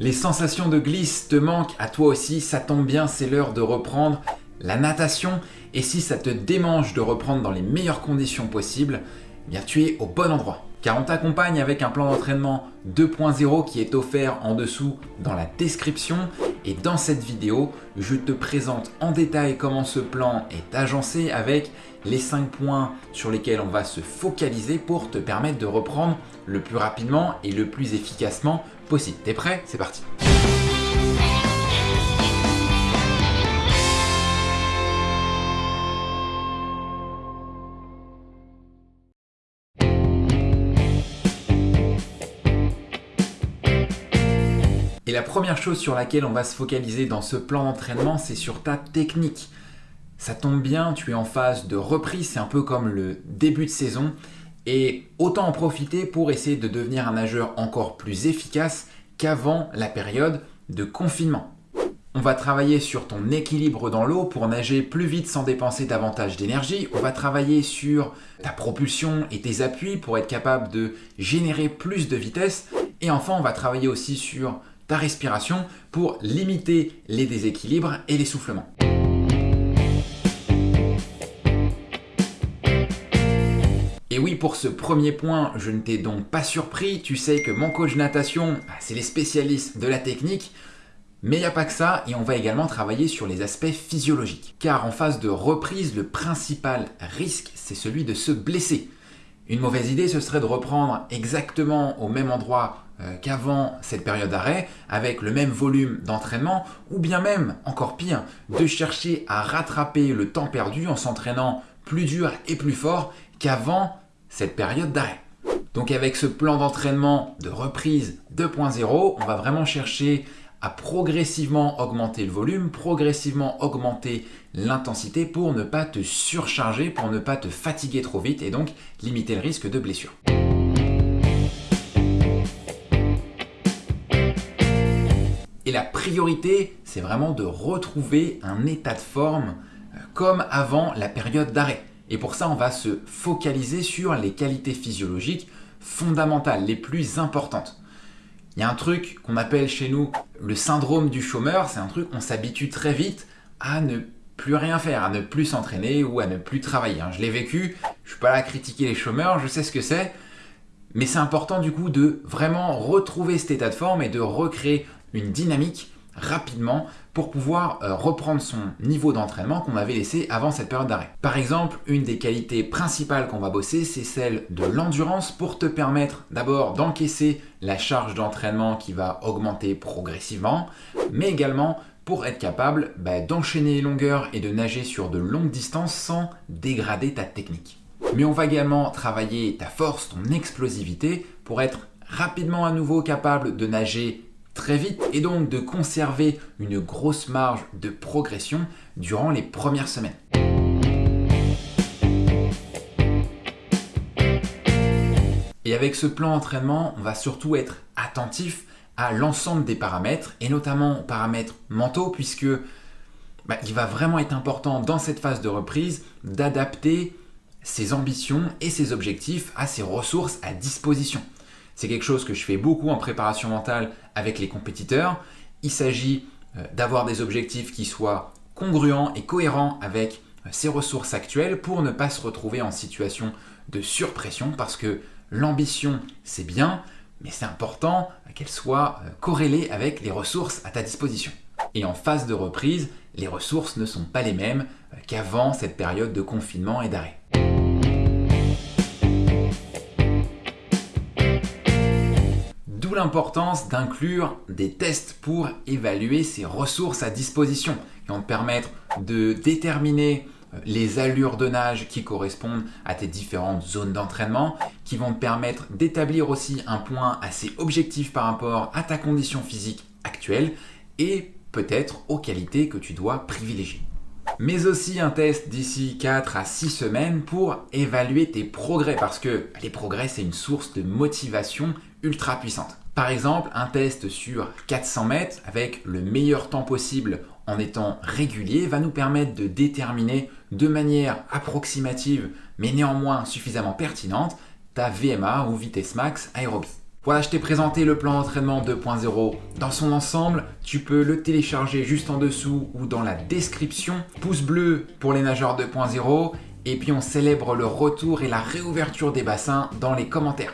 Les sensations de glisse te manquent à toi aussi, ça tombe bien, c'est l'heure de reprendre la natation. Et si ça te démange de reprendre dans les meilleures conditions possibles, eh bien tu es au bon endroit. Car on t'accompagne avec un plan d'entraînement 2.0 qui est offert en dessous dans la description. Et dans cette vidéo, je te présente en détail comment ce plan est agencé avec les 5 points sur lesquels on va se focaliser pour te permettre de reprendre le plus rapidement et le plus efficacement possible. T'es prêt? C'est parti Et la première chose sur laquelle on va se focaliser dans ce plan d'entraînement, c'est sur ta technique. Ça tombe bien, tu es en phase de reprise, c'est un peu comme le début de saison. Et autant en profiter pour essayer de devenir un nageur encore plus efficace qu'avant la période de confinement. On va travailler sur ton équilibre dans l'eau pour nager plus vite sans dépenser davantage d'énergie. On va travailler sur ta propulsion et tes appuis pour être capable de générer plus de vitesse. Et enfin, on va travailler aussi sur ta respiration pour limiter les déséquilibres et l'essoufflement. Et oui, pour ce premier point, je ne t'ai donc pas surpris. Tu sais que mon coach natation, bah, c'est les spécialistes de la technique. Mais il n'y a pas que ça, et on va également travailler sur les aspects physiologiques. Car en phase de reprise, le principal risque, c'est celui de se blesser. Une mauvaise idée, ce serait de reprendre exactement au même endroit qu'avant cette période d'arrêt, avec le même volume d'entraînement, ou bien même, encore pire, de chercher à rattraper le temps perdu en s'entraînant plus dur et plus fort qu'avant cette période d'arrêt. Donc avec ce plan d'entraînement de reprise 2.0, on va vraiment chercher à progressivement augmenter le volume, progressivement augmenter l'intensité pour ne pas te surcharger, pour ne pas te fatiguer trop vite et donc limiter le risque de blessure. Et la priorité, c'est vraiment de retrouver un état de forme euh, comme avant la période d'arrêt. Et pour ça, on va se focaliser sur les qualités physiologiques fondamentales, les plus importantes. Il y a un truc qu'on appelle chez nous le syndrome du chômeur, c'est un truc on s'habitue très vite à ne plus rien faire, à ne plus s'entraîner ou à ne plus travailler. Hein. Je l'ai vécu, je suis pas là à critiquer les chômeurs, je sais ce que c'est, mais c'est important du coup de vraiment retrouver cet état de forme et de recréer une dynamique rapidement pour pouvoir euh, reprendre son niveau d'entraînement qu'on avait laissé avant cette période d'arrêt. Par exemple, une des qualités principales qu'on va bosser, c'est celle de l'endurance pour te permettre d'abord d'encaisser la charge d'entraînement qui va augmenter progressivement, mais également pour être capable bah, d'enchaîner les longueurs et de nager sur de longues distances sans dégrader ta technique. Mais on va également travailler ta force, ton explosivité pour être rapidement à nouveau capable de nager très vite et donc de conserver une grosse marge de progression durant les premières semaines. Et avec ce plan d'entraînement, on va surtout être attentif à l'ensemble des paramètres et notamment aux paramètres mentaux puisque bah, il va vraiment être important dans cette phase de reprise d'adapter ses ambitions et ses objectifs à ses ressources à disposition. C'est quelque chose que je fais beaucoup en préparation mentale avec les compétiteurs. Il s'agit euh, d'avoir des objectifs qui soient congruents et cohérents avec euh, ses ressources actuelles pour ne pas se retrouver en situation de surpression parce que l'ambition c'est bien, mais c'est important qu'elle soit euh, corrélée avec les ressources à ta disposition. Et en phase de reprise, les ressources ne sont pas les mêmes qu'avant cette période de confinement et d'arrêt. L'importance d'inclure des tests pour évaluer ses ressources à disposition qui vont te permettre de déterminer euh, les allures de nage qui correspondent à tes différentes zones d'entraînement, qui vont te permettre d'établir aussi un point assez objectif par rapport à ta condition physique actuelle et peut-être aux qualités que tu dois privilégier. Mais aussi un test d'ici 4 à 6 semaines pour évaluer tes progrès parce que les progrès c'est une source de motivation ultra puissante. Par exemple, un test sur 400 mètres avec le meilleur temps possible en étant régulier va nous permettre de déterminer de manière approximative mais néanmoins suffisamment pertinente ta VMA ou vitesse max aérobie. Voilà, je t'ai présenté le plan d'entraînement 2.0 dans son ensemble. Tu peux le télécharger juste en dessous ou dans la description. Pouce bleu pour les nageurs 2.0 et puis on célèbre le retour et la réouverture des bassins dans les commentaires.